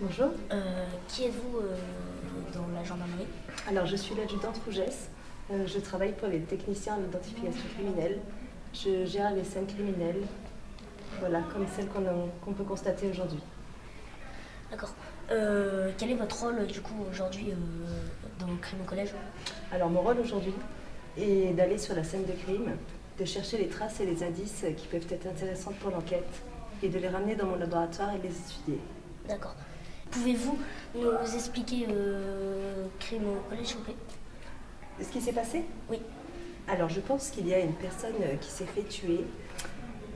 Bonjour. Euh, qui êtes-vous euh, dans la gendarmerie? Alors, je suis l'adjudante Rougesse. Euh, je travaille pour les techniciens en identification criminelle. Je gère les scènes criminelles, voilà, comme celles qu'on peut constater aujourd'hui. D'accord. Euh, quel est votre rôle du coup aujourd'hui dans le crime au collège? Alors, mon rôle aujourd'hui est d'aller sur la scène de crime, de chercher les traces et les indices qui peuvent être intéressants pour l'enquête et de les ramener dans mon laboratoire et les étudier. D'accord. Pouvez-vous nous expliquer euh, crime au collège Ce qui s'est passé? Oui. Alors, je pense qu'il y a une personne euh, qui s'est fait tuer.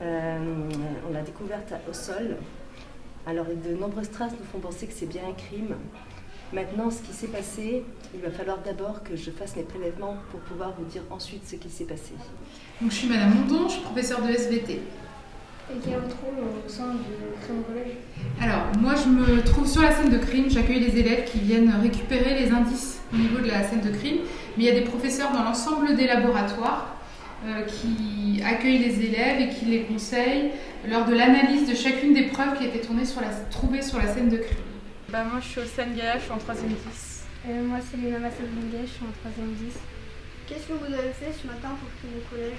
Euh, on l'a découverte au sol. Alors, de nombreuses traces nous font penser que c'est bien un crime. Maintenant, ce qui s'est passé, il va falloir d'abord que je fasse mes prélèvements pour pouvoir vous dire ensuite ce qui s'est passé. Donc, je suis Madame Mondon, je suis professeure de SVT. Et quel est votre rôle au sein du crime au collège? Alors, moi je me trouve sur la scène de crime, j'accueille les élèves qui viennent récupérer les indices au niveau de la scène de crime, mais il y a des professeurs dans l'ensemble des laboratoires euh, qui accueillent les élèves et qui les conseillent lors de l'analyse de chacune des preuves qui étaient tournées sur la, trouvées sur la scène de crime. Bah moi je suis au Seine Gaïa, je suis en 3ème 10. Euh, Moi c'est Léna Massalbinguet, je suis en 3ème 10. Qu'est-ce que vous avez fait ce matin pour crime au collège?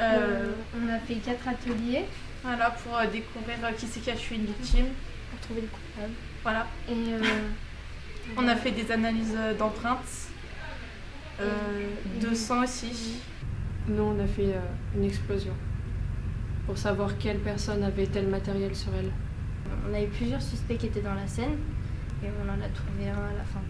Euh, on a fait quatre ateliers Voilà, pour découvrir qui c'est qui a tué une victime. Pour trouver le coupable. Voilà. Et euh, On a fait des analyses euh, d'empreintes, euh, de sang aussi. Nous, on a fait euh, une explosion pour savoir quelle personne avait tel matériel sur elle. on a eu plusieurs suspects qui étaient dans la scène et on en a trouvé un à la fin.